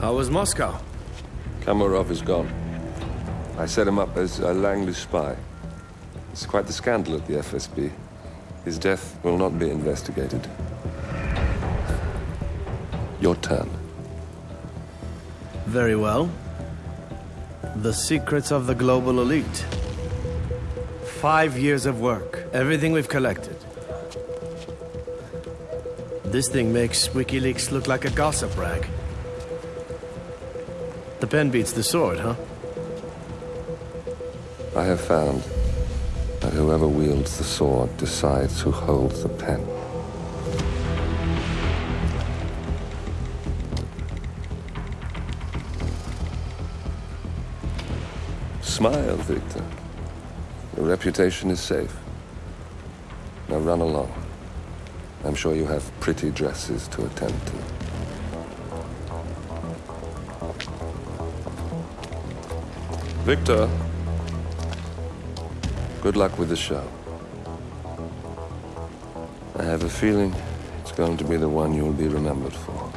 How was Moscow? Kamarov is gone. I set him up as a Langley spy. It's quite the scandal at the FSB. His death will not be investigated. Your turn. Very well. The secrets of the global elite. Five years of work. Everything we've collected. This thing makes WikiLeaks look like a gossip rag. The pen beats the sword, huh? I have found that whoever wields the sword decides who holds the pen. Smile, Victor. Your reputation is safe. Now run along. I'm sure you have pretty dresses to attend to. Victor, good luck with the show. I have a feeling it's going to be the one you'll be remembered for.